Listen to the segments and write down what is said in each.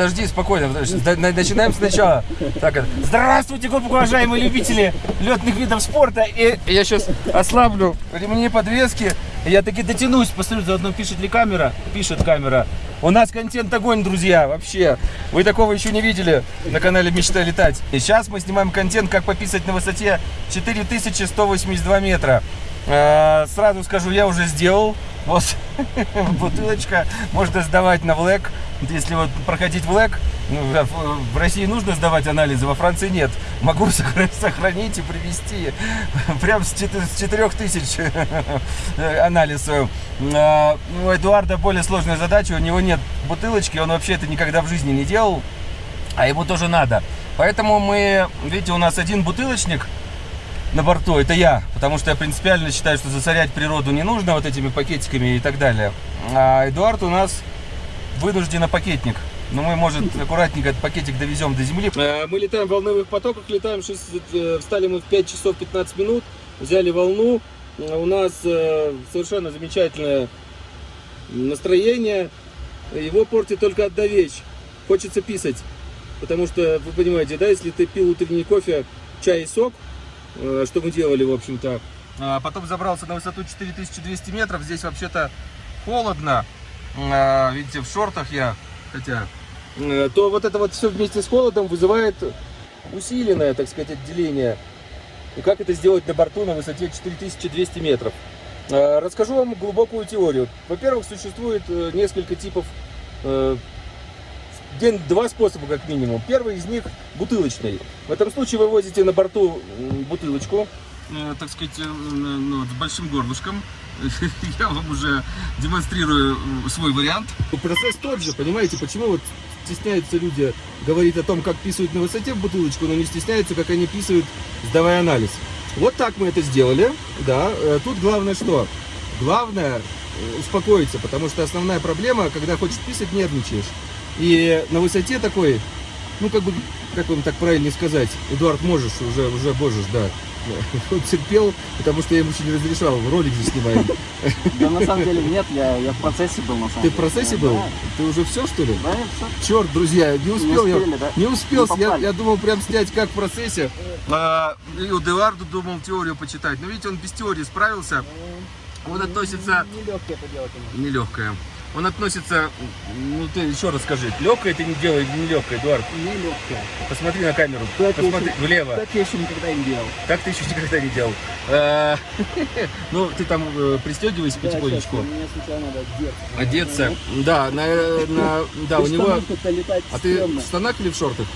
Подожди, спокойно, подожди. Начинаем сначала. Так, здравствуйте, глубоко уважаемые любители летных видов спорта. И я сейчас ослаблю ремни подвески. Я таки дотянусь, посмотрю, заодно пишет ли камера. Пишет камера. У нас контент огонь, друзья, вообще. Вы такого еще не видели на канале Мечта летать. И сейчас мы снимаем контент, как пописать на высоте 4182 метра. Э, Сразу скажу, я уже сделал. Вот бутылочка. Можно сдавать на ВЛЭК. Если вот проходить ВЛЭК, ну, в- России нужно сдавать анализы, во Франции нет. Могу сохра- сохранить и привести прям с 4000 анализ. А, У Эдуарда более сложная задача, у него нет бутылочки, он вообще это никогда в жизни не делал, а ему тоже надо. Поэтому мы, видите, у нас один бутылочник, на борту, это я, потому что я принципиально считаю, что засорять природу не нужно вот этими пакетиками и так далее. А Эдуард у нас вынужденно пакетник. Но мы, может, аккуратненько этот пакетик довезем до земли. Э, Мы летаем в волновых потоках, летаем, шесть- э, встали мы в 5 часов 15 минут, взяли волну. У нас э, совершенно замечательное настроение. Его портит только одна вещь. Хочется писать. Потому что, вы понимаете, да, если ты пил утренний кофе, чай и сок, что мы делали, в общем-то. А потом забрался на высоту 4200 метров. Здесь вообще-то холодно. А, Видите, в шортах я, хотя... э, То вот это вот все вместе с холодом вызывает усиленное, так сказать, отделение. И как это сделать на борту на высоте 4200 метров? Э, Расскажу вам глубокую теорию. Во-первых, существует э, несколько типов э, День, два способа как минимум. Первый из них бутылочный. В этом случае вы возите на борту бутылочку, э, так сказать, э, ну, с большим горлышком. Я вам уже демонстрирую свой вариант. Процесс тот же, понимаете, почему вот стесняются люди говорить о том, как писают на высоте в бутылочку, но не стесняются, как они писают, сдавая анализ. Вот так мы это сделали, да. Э, Тут главное что? Главное успокоиться, потому что основная проблема, когда хочешь писать, нервничаешь. И на высоте такой, ну как бы, как вам так правильно сказать, Эдуард, можешь, уже, уже можешь, да. Он терпел, потому что я ему еще не разрешал, ролик же снимаем. Да на самом деле нет, я, я в процессе был на самом Ты деле. в процессе был? Да, Ты уже все, что ли? да, все. Черт, друзья, не успел я. успели, да? Не успел, Не я, попали. я думал прям снять как в процессе. А, и у Эдуарду думал теорию почитать. Но видите, он без теории справился. Он относится... Нелегко это делать. конечно. Нелегкое. Он относится... Ну ты еще раз скажи, легкое ты не делай или нелегкое, Эдуард? Нелегко. Посмотри на камеру. Так Посмотри еще- влево. Так я еще никогда не делал. Так ты еще никогда не делал. А, Ну, ты там э, пристегивайся потихонечку. Мне сначала надо одеться. Одеться. Да, на, да, у него... А ты в штанах или в шортах?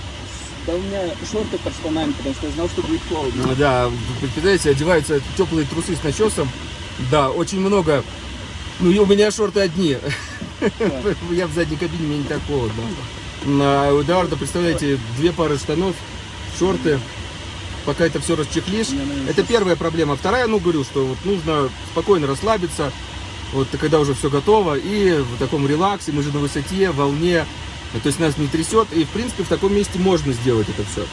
Да у меня шорты под штанами, потому что я знал, что будет холодно. Да, представляете, одеваются теплые трусы с начесом. Да, очень много. Ну и у меня шорты одни. Я в задней кабине, мне не так холодно. А у Эдуарда, представляете, две пары штанов, шорты. Пока это все расчехлишь. Наверное, Это первая проблема. Вторая, ну, говорю, что вот нужно спокойно расслабиться, вот когда уже все готово, и в таком релаксе, мы же на высоте, волне, то есть нас не трясет, и, в принципе, в таком месте можно сделать это все.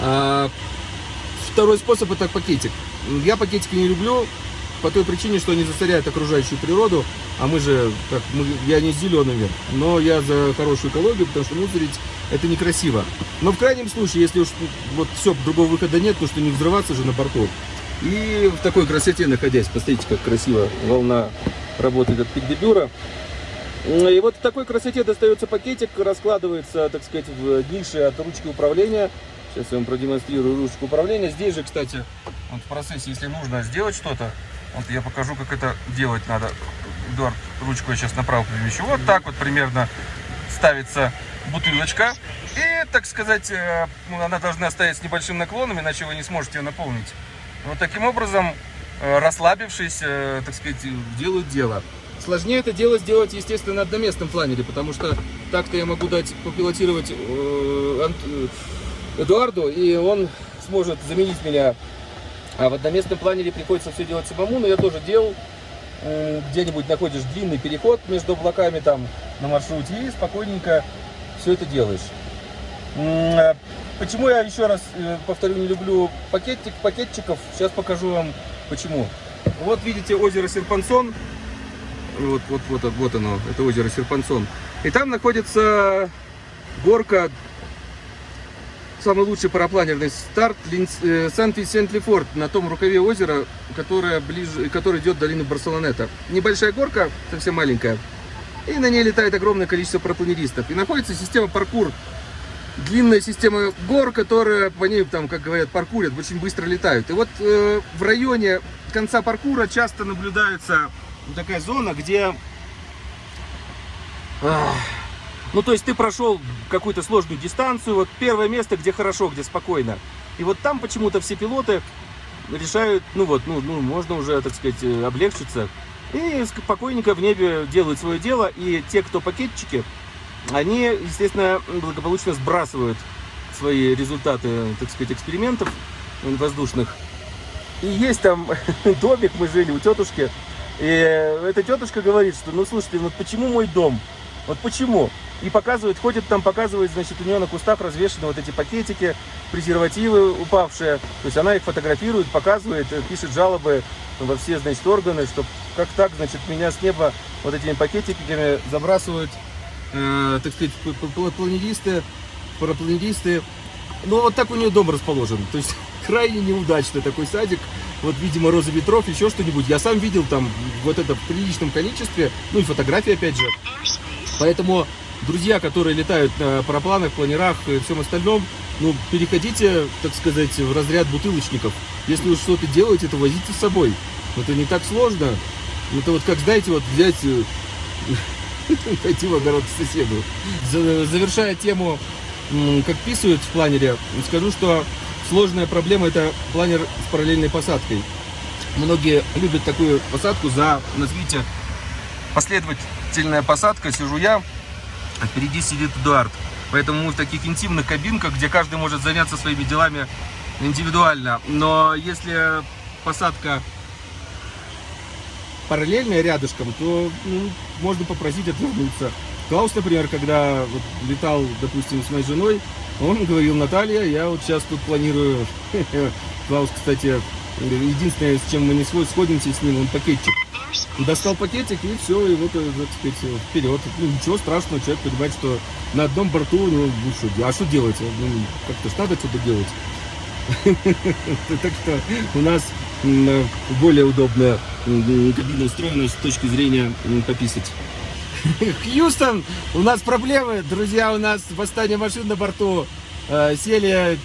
А, второй способ это пакетик. Я пакетики не люблю по той причине, что они засоряют окружающую природу, а мы же, как, мы, я не зелеными, но я за хорошую экологию, потому что мусорить это некрасиво. Но в крайнем случае, если уж вот все, другого выхода нет, потому что не взрываться же на борту. И в такой красоте находясь, посмотрите, как красиво волна работает от пикдебюра. И вот в такой красоте достается пакетик, раскладывается, так сказать, в нише от ручки управления. Сейчас я вам продемонстрирую ручку управления. Здесь же, кстати, вот в процессе, если нужно сделать что-то, вот я покажу, как это делать надо. Эдуард, ручку я сейчас направо перемещу. Вот так вот примерно ставится бутылочка. И, так сказать, э, ну, она должна стоять с небольшим наклоном, иначе вы не сможете ее наполнить. Вот таким образом, э, расслабившись, э, так сказать, делают дело. Сложнее это дело сделать, естественно, на одноместном планере, потому что так-то я могу дать попилотировать Эдуарду, и он сможет заменить меня. А в одноместном планере приходится все делать самому, но я тоже делал. Э, Где-нибудь находишь длинный переход между облаками там на маршруте и спокойненько все это делаешь. Э, Почему я еще раз э, повторю, не люблю пакетик, пакетчиков? Сейчас покажу вам почему. Вот видите озеро Серпансон. Вот, вот, вот, вот оно, это озеро Серпансон. И там находится горка, самый лучший парапланерный старт э, Сан-Висент-Лефорт на том рукаве озера, которое ближе, который идет в долину Барселонета. Небольшая горка, совсем маленькая. И на ней летает огромное количество парапланеристов. И находится система паркур длинная система гор, которая по ней, там, как говорят, паркурят, очень быстро летают. И вот э, в районе конца паркура часто наблюдается такая зона, где... Ах, ну, то есть ты прошел какую-то сложную дистанцию, вот первое место, где хорошо, где спокойно. И вот там почему-то все пилоты решают, ну вот, ну, ну можно уже, так сказать, э, облегчиться. И спокойненько в небе делают свое дело. И те, кто пакетчики, они, естественно, благополучно сбрасывают свои результаты, так сказать, экспериментов воздушных. И есть там домик, мы жили у тетушки, и эта тетушка говорит, что, ну, слушайте, вот почему мой дом? Вот почему? И показывает, ходит там, показывает, значит, у нее на кустах развешаны вот эти пакетики, презервативы упавшие. То есть она их фотографирует, показывает, пишет жалобы во все, значит, органы, что как так, значит, меня с неба вот этими пакетиками забрасывают э, так сказать, планеристы, парапланеристы. Ну, вот так у нее дом расположен. То есть, крайне неудачный такой садик. Вот, видимо, роза ветров, еще что-нибудь. Я сам видел там вот это в приличном количестве. Ну, и фотографии, опять же. Поэтому, друзья, которые летают на парапланах, планерах и всем остальном, ну, переходите, так сказать, в разряд бутылочников. Если вы что-то делаете, то возите с собой. Это не так сложно. Это вот как, знаете, вот взять э, пойти в огород к соседу. Завершая тему, как писают в планере, скажу, что сложная проблема это планер с параллельной посадкой. Многие любят такую посадку за, назовите, последовательная посадка. Сижу я, а впереди сидит Эдуард. Поэтому мы в таких интимных кабинках, где каждый может заняться своими делами индивидуально. Но если посадка параллельная рядышком, то ну, можно попросить отвернуться. Клаус, например, когда вот летал, допустим, с моей женой, он говорил, Наталья, я вот сейчас тут планирую... Клаус, кстати, единственное, с чем мы не сходимся с ним, он пакетчик. Достал пакетик и все, и вот, э, так сказать, вперед. Ну, ничего страшного, человек понимает, что на одном борту, ну, ну что, а что делать? Ну, как-то ж надо что-то делать. Так что у нас более удобная кабина устроена с точки зрения пописать. Хьюстон, у нас проблемы, друзья, у нас восстание машин на борту. Э, сели,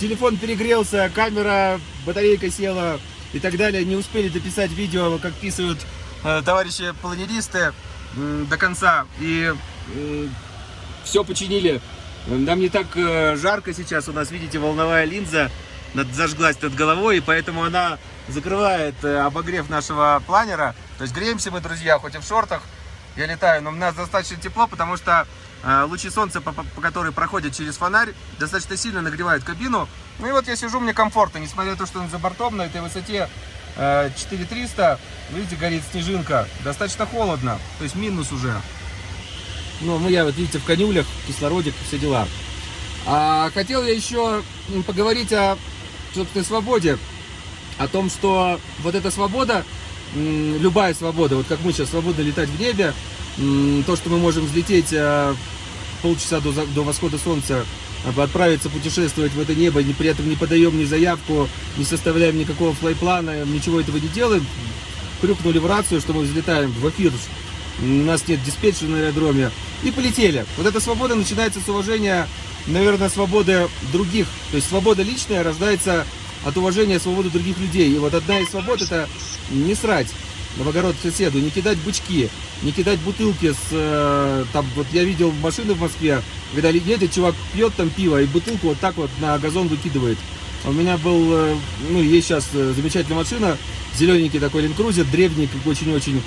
телефон перегрелся, камера, батарейка села и так далее. Не успели дописать видео, как писают товарищи планеристы до конца. И все починили. Нам не так э, жарко сейчас, у нас, видите, волновая линза зажглась над головой, и поэтому она закрывает э, обогрев нашего планера. То есть греемся мы, друзья, хоть и в шортах, я летаю, но у нас достаточно тепло, потому что э, лучи солнца, по, по которые проходят через фонарь, достаточно сильно нагревают кабину. Ну и вот я сижу, мне комфортно, несмотря на то, что он за бортом на этой высоте 4300, видите, горит снежинка, достаточно холодно, то есть минус уже. Ну, ну я вот, видите, в конюлях, кислородик, все дела. А, хотел я еще поговорить о собственной свободе о том, что вот эта свобода, любая свобода, вот как мы сейчас свободно летать в небе, то, что мы можем взлететь э, полчаса до, до восхода солнца, отправиться путешествовать в это небо, при этом не подаем ни заявку, не составляем никакого флайплана, ничего этого не делаем, крюкнули в рацию, что мы взлетаем в эфир, у нас нет диспетчера на аэродроме, и полетели. Вот эта свобода начинается с уважения, наверное, свободы других, то есть свобода личная рождается от уважения свободы других людей. И вот одна из свобод это не срать в огород соседу, не кидать бычки, не кидать бутылки с, э, там, вот я видел машины в Москве, когда едет, чувак пьет там пиво и бутылку вот так вот на газон выкидывает. У меня был, э, ну, есть сейчас э, замечательная машина, зелененький такой линкрузер, древний, очень-очень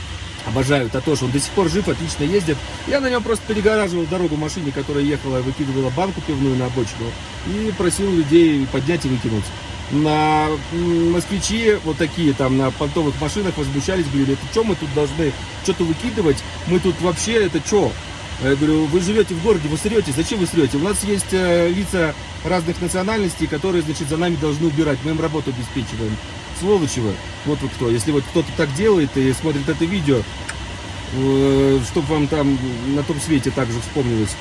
обожаю Татош, он до сих пор жив, отлично ездит. Я на нем просто перегораживал дорогу машине, которая ехала, выкидывала банку пивную на обочину и просил людей поднять и выкинуть на москвичи вот такие там на понтовых машинах возмущались, говорили, это что мы тут должны что-то выкидывать, мы тут вообще, это что? Я говорю, вы живете в городе, вы срете, зачем вы срете? У нас есть э, лица разных национальностей, которые, значит, за нами должны убирать, мы им работу обеспечиваем. Сволочи вы, вот вы кто. Если вот кто-то так делает и смотрит это видео, чтобы вам там на том свете также вспомнилось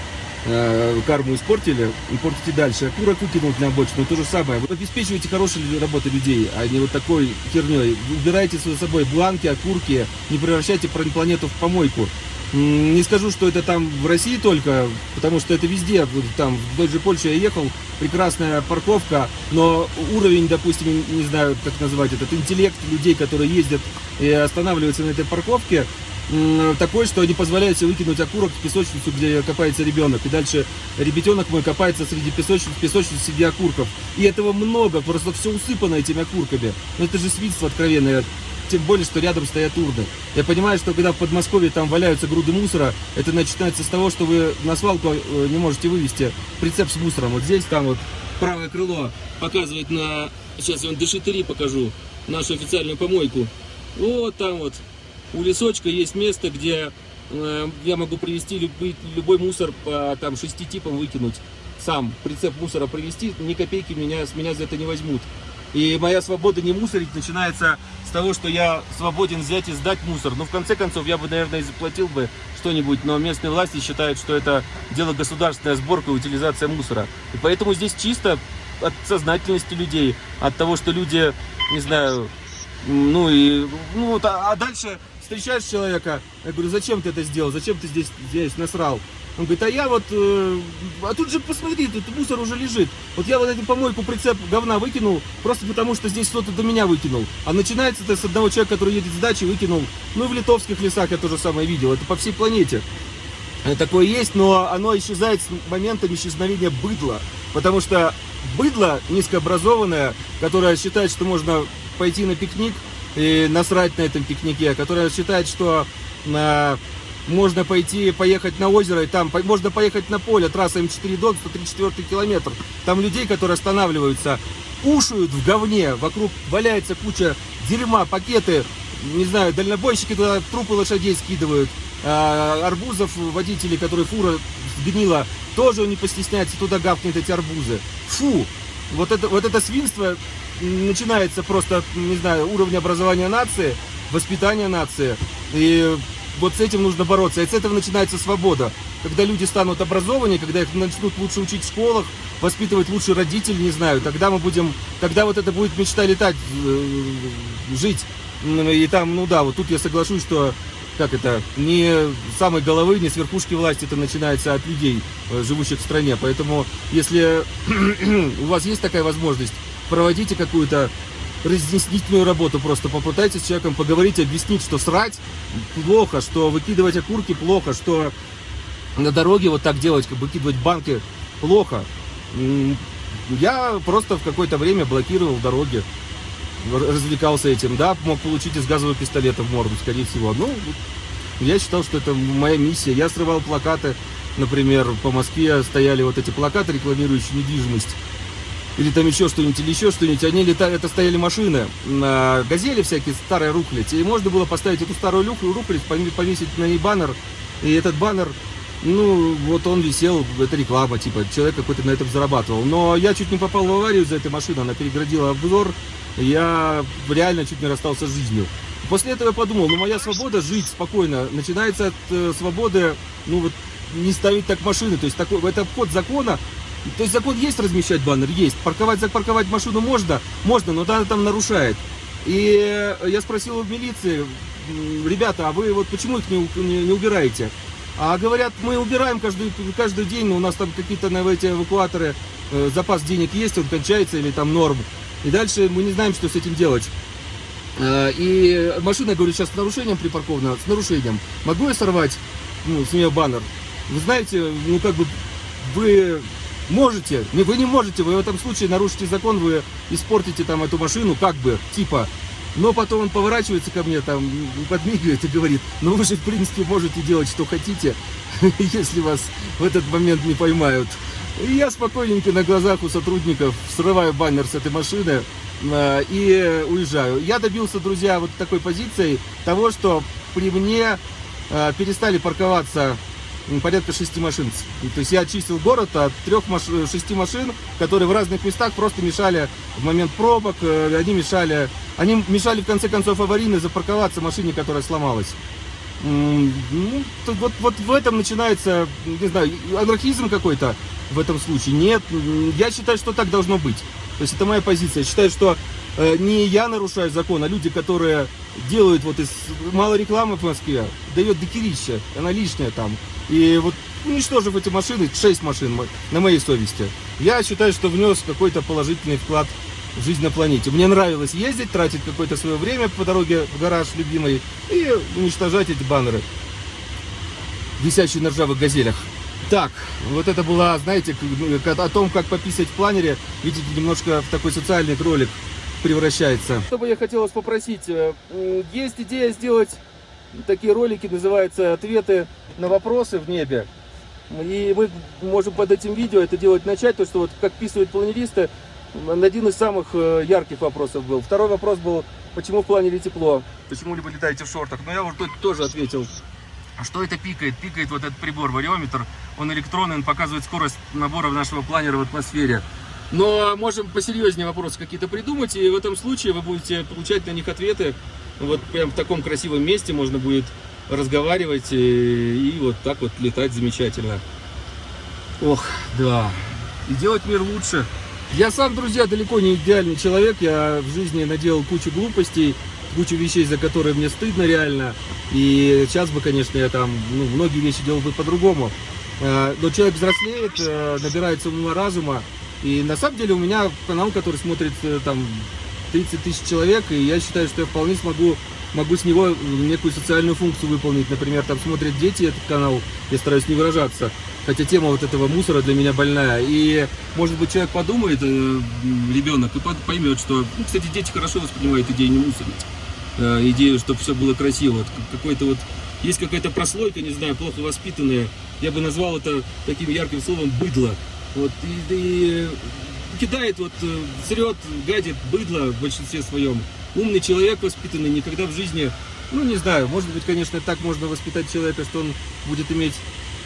э, карму испортили, портите дальше. Окурок выкинуть на обочину, то же самое. Вы обеспечиваете хорошую работу людей, а не вот такой херней. Убирайте за собой бланки, окурки, не превращайте планету в помойку. Не скажу, что это там в России только, потому что это везде. Там в той же Польше я ехал, прекрасная парковка, но уровень, допустим, не знаю, как назвать этот, интеллект людей, которые ездят и останавливаются на этой парковке, такой, что не позволяет себе выкинуть окурок в песочницу, где копается ребенок. И дальше ребятенок мой копается среди песочниц, песочниц среди окурков. И этого много, просто все усыпано этими окурками. Но это же свинство откровенное. Тем более, что рядом стоят урны. Я понимаю, что когда в Подмосковье там валяются груды мусора, это начинается с того, что вы на свалку э, не можете вывести прицеп с мусором. Вот здесь, там вот правое крыло показывает на... Сейчас я вам дешитери покажу. Нашу официальную помойку. Вот там вот у лесочка есть место, где э, я могу привезти любой, любой мусор по там, шести типам выкинуть. Сам прицеп мусора привезти, ни копейки меня, с меня за это не возьмут. И моя свобода не мусорить начинается с того, что я свободен взять и сдать мусор. Ну, в конце концов, я бы, наверное, и заплатил бы что-нибудь, но местные власти считают, что это дело государственная сборка и утилизация мусора. И поэтому здесь чисто от сознательности людей, от того, что люди, не знаю, ну и, ну, а, а дальше встречаешь человека, я говорю, зачем ты это сделал, зачем ты здесь, здесь насрал? Он говорит, а я вот, э, а тут же посмотри, тут мусор уже лежит. Вот я вот эту помойку прицеп говна выкинул, просто потому что здесь кто-то до меня выкинул. А начинается это с одного человека, который едет с дачи, выкинул. Ну и в литовских лесах я тоже самое видел, это по всей планете. Э, такое есть, но оно исчезает с моментом исчезновения быдла. Потому что быдло низкообразованное, которое считает, что можно пойти на пикник, и насрать на этом пикнике, которая считает, что э, можно пойти, поехать на озеро, и там по, можно поехать на поле, трасса М4 Дон, 134 километр. Там людей, которые останавливаются, ушают в говне, вокруг валяется куча дерьма, пакеты, не знаю, дальнобойщики туда трупы лошадей скидывают, э, арбузов водители, которые фура сгнила, тоже не постесняется, туда гавкнет эти арбузы. Фу! Вот это, вот это свинство начинается просто, не знаю, уровня образования нации, воспитания нации. И вот с этим нужно бороться. И с этого начинается свобода. Когда люди станут образованнее, когда их начнут лучше учить в школах, воспитывать лучше родители, не знаю, тогда мы будем, тогда вот это будет мечта летать, э, жить. И там, ну да, вот тут я соглашусь, что как это, не с самой головы, не с верхушки власти, это начинается от людей, э, живущих в стране. Поэтому, если у вас есть такая возможность, проводите какую-то разъяснительную работу, просто попытайтесь с человеком поговорить, объяснить, что срать плохо, что выкидывать окурки плохо, что на дороге вот так делать, как выкидывать банки плохо. Я просто в какое-то время блокировал дороги, развлекался этим, да, мог получить из газового пистолета в морду, скорее всего. Ну, я считал, что это моя миссия. Я срывал плакаты, например, по Москве стояли вот эти плакаты, рекламирующие недвижимость или там еще что-нибудь, или еще что-нибудь, они летали, это стояли машины, на газели всякие, старые рухлядь, и можно было поставить эту старую рухлядь, повесить на ней баннер, и этот баннер, ну, вот он висел, это реклама, типа, человек какой-то на этом зарабатывал. Но я чуть не попал в аварию за этой машиной, она переградила обзор, я реально чуть не расстался с жизнью. После этого я подумал, ну, моя свобода жить спокойно. Начинается от э, свободы, ну, вот, не ставить так машины, то есть такой, это обход закона, то есть закон есть размещать баннер? Есть. Парковать, запарковать машину можно? Можно, но она там нарушает. И я спросил у милиции, ребята, а вы вот почему их не, не, не убираете? А говорят, мы убираем каждый, каждый день, но у нас там какие-то на эти эвакуаторы, э, запас денег есть, он кончается или там норм. И дальше мы не знаем, что с этим делать. Э, и машина, говорю, сейчас с нарушением припаркована, с нарушением. Могу я сорвать ну, с нее баннер? Вы знаете, ну как бы вы Можете, вы не можете, вы в этом случае нарушите закон, вы испортите там эту машину, как бы, типа. Но потом он поворачивается ко мне, там, подмигивает и говорит, ну вы же, в принципе, можете делать, что хотите, если вас в этот момент не поймают. И я спокойненько на глазах у сотрудников срываю баннер с этой машины э, и уезжаю. Я добился, друзья, вот такой позицией того, что при мне э, перестали парковаться порядка шести машин. То есть я очистил город от трех маш... шести машин, которые в разных местах просто мешали в момент пробок, э, они мешали, они мешали в конце концов аварийно запарковаться машине, которая сломалась. Ну, вот, вот в этом начинается, не знаю, анархизм какой-то в этом случае. Нет, я считаю, что так должно быть. То есть это моя позиция. Я считаю, что э, не я нарушаю закон, а люди, которые делают вот из мало рекламы в Москве, дает докерища, она лишняя там. И вот уничтожив эти машины, 6 машин на моей совести, я считаю, что внес какой-то положительный вклад в жизнь на планете. Мне нравилось ездить, тратить какое-то свое время по дороге в гараж любимый и уничтожать эти баннеры, висящие на ржавых газелях. Так, вот это была, знаете, ну, о том, как пописать в планере, видите, немножко в такой социальный ролик превращается. Что бы я хотел вас попросить, э, есть идея сделать такие ролики, называются «Ответы на вопросы в небе». И мы можем под этим видео это делать начать, то что вот как писают планеристы, один из самых э, ярких вопросов был. Второй вопрос был, почему в планере тепло? Почему вы летаете в шортах? Но я уже тут тоже ответил. А что это пикает? Пикает вот этот прибор, вариометр. Он электронный, он показывает скорость набора нашего планера в атмосфере. Но можем посерьезнее вопросы какие-то придумать, и в этом случае вы будете получать на них ответы. Вот прям в таком красивом месте можно будет разговаривать и, и вот так вот летать замечательно. Ох, да. И делать мир лучше. Я сам, друзья, далеко не идеальный человек. Я в жизни наделал кучу глупостей, кучу вещей, за которые мне стыдно реально. И сейчас бы, конечно, я там ну, многие вещи делал бы по-другому. Э, Но человек взрослеет, э, набирается ума разума. И на самом деле у меня канал, который смотрит э, там 30 тысяч человек, и я считаю, что я вполне смогу могу с него некую социальную функцию выполнить. Например, там смотрят дети этот канал, я стараюсь не выражаться. Хотя тема вот этого мусора для меня больная. И, может быть, человек подумает, э, ребенок, и поймет, что... Ну, кстати, дети хорошо воспринимают идею не мусорить. Э, идею, чтобы все было красиво. Какой-то вот... Есть какая-то прослойка, не знаю, плохо воспитанная. Я бы назвал это таким ярким словом «быдло». Вот, и, и кидает, вот, э, срет, гадит быдло в большинстве своем. Умный человек воспитанный никогда в жизни, ну не знаю, может быть, конечно, так можно воспитать человека, что он будет иметь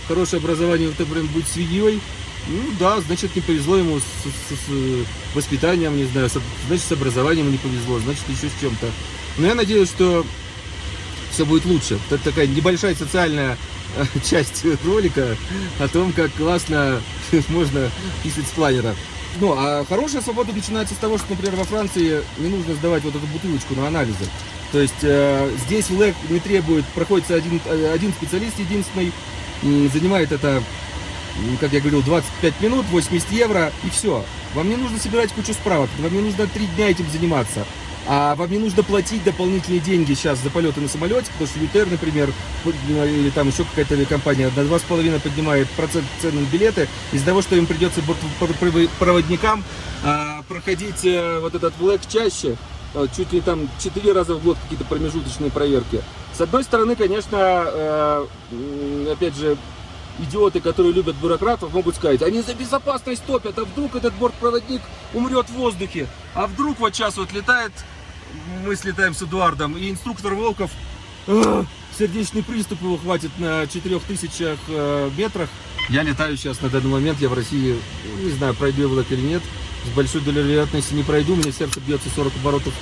хорошее образование, вот, например, быть свиньей. Ну да, значит, не повезло ему с, с- с воспитанием, не знаю, с- значит, с образованием не повезло, значит, еще с чем-то. Но я надеюсь, что все будет лучше. Это такая небольшая социальная э, часть ролика о том, как классно можно писать с планера. Ну, а хорошая свобода начинается с того, что, например, во Франции не нужно сдавать вот эту бутылочку на анализы. То есть э, здесь ЛЭК не требует, проходится один, э, один специалист единственный, занимает это, как я говорил, 25 минут, 80 евро и все. Вам не нужно собирать кучу справок, вам не нужно три дня этим заниматься. А вам не нужно платить дополнительные деньги сейчас за полеты на самолете, потому что ЮТР, например, или там еще какая-то компания на 2,5 поднимает процент цены на билеты из-за того, что им придется бортпроводникам а, проходить э, вот этот влэк чаще, э, чуть ли там 4 раза в год какие-то промежуточные проверки. С одной стороны, конечно, э, опять же, идиоты, которые любят бюрократов, могут сказать, они за безопасность топят, а вдруг этот бортпроводник умрет в воздухе, а вдруг вот сейчас вот летает, мы слетаем с Эдуардом, и инструктор Волков, «Ах, сердечный приступ его хватит на 4000 э, метрах. Я летаю сейчас на данный момент, я в России, не знаю, пройду я влак или нет, с большой долей вероятности не пройду, у меня сердце бьется 40 оборотов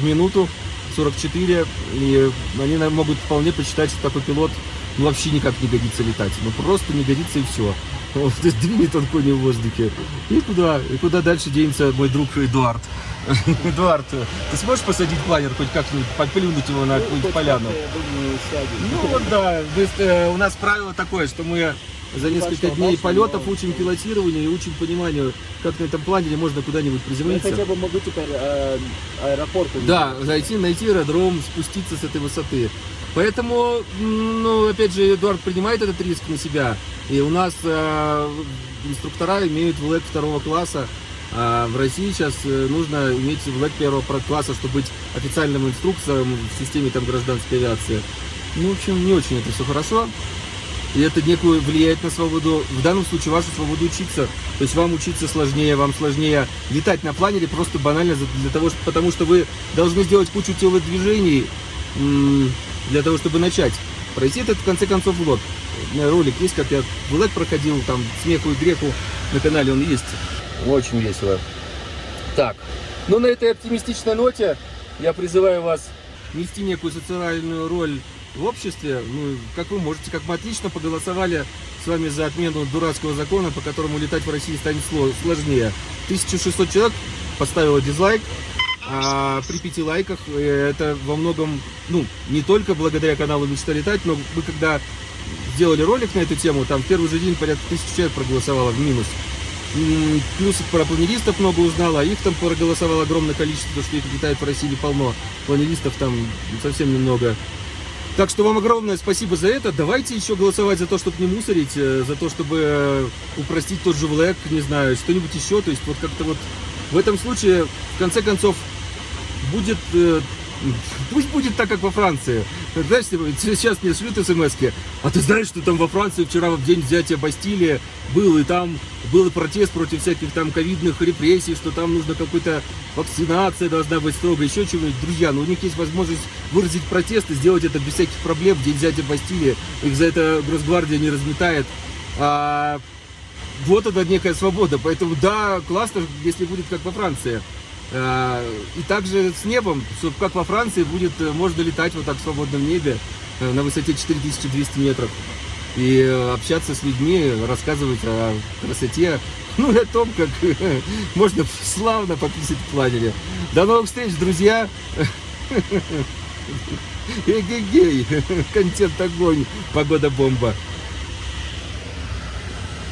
в минуту, 44, и они могут вполне посчитать, что такой пилот ну, вообще никак не годится летать. Ну просто не годится и все. Вот, двинет он кони в воздухе. И куда? И куда дальше денется мой друг Эдуард? Эдуард, ты сможешь посадить планер хоть как-нибудь, подплюнуть его на какую-нибудь поляну? Я. Ну вот да, то есть, э, у нас правило такое, что мы за несколько дней полетов учим пилотированию и учим пониманию, как на этом планере можно куда-нибудь Я приземлиться. хотя бы могу теперь э, аэропорт. Да, зайти, найти аэродром, спуститься с этой высоты. Поэтому, ну, опять же, Эдуард принимает этот риск на себя. И у нас э, инструктора имеют ВЛЭК второго класса. А в России сейчас э, нужно иметь ВЛЭК первого класса, чтобы быть официальным инструктором в системе там, гражданской авиации. Ну, в общем, не очень это все хорошо. И это некую влияет на свободу, в данном случае вашу свободу учиться. То есть вам учиться сложнее, вам сложнее летать на планере просто банально для того, что, потому что вы должны сделать кучу телодвижений для того, чтобы начать. Пройти этот в конце концов меня ролик есть, как я влог проходил, там смеху и греку на канале он есть. Очень весело. Так, ну на этой оптимистичной ноте я призываю вас нести некую социальную роль в обществе, ну, как вы можете, как мы отлично поголосовали с вами за отмену дурацкого закона, по которому летать в России станет сложнее. 1600 человек поставило дизлайк, а при пяти лайках э, это во многом, ну, не только благодаря каналу «Мечта летать», но мы когда сделали ролик на эту тему, там в первый же день порядка тысячи человек проголосовало в минус. Плюс про планеристов много узнала, а их там проголосовало огромное количество, потому что их летает в России полно. Планеристов там совсем немного. Так что вам огромное спасибо за это. Давайте еще голосовать за то, чтобы не мусорить, э, за то, чтобы упростить тот же влэк, не знаю, что-нибудь еще. То есть вот как-то вот в этом случае, в конце концов, будет э, Пусть будет так, как во Франции. Знаешь, сейчас мне шлют смс -ки. А ты знаешь, что там во Франции вчера в день взятия Бастилии был, и там был протест против всяких там ковидных репрессий, что там нужно какой-то вакцинация должна быть строго, еще чего-нибудь. Друзья, ну у них есть возможность выразить протест и сделать это без всяких проблем день взятия Бастилии. Их за это Гросгвардия не разметает. А, вот это некая свобода. Поэтому да, классно, если будет как во Франции. Э, и также с небом, как во Франции будет, э, можно летать вот так в свободном небе э, на высоте 4200 метров. И общаться с людьми, рассказывать о красоте, ну и о том, как можно славно пописать в планере. До новых встреч, друзья! Эгегей! Контент огонь, погода бомба!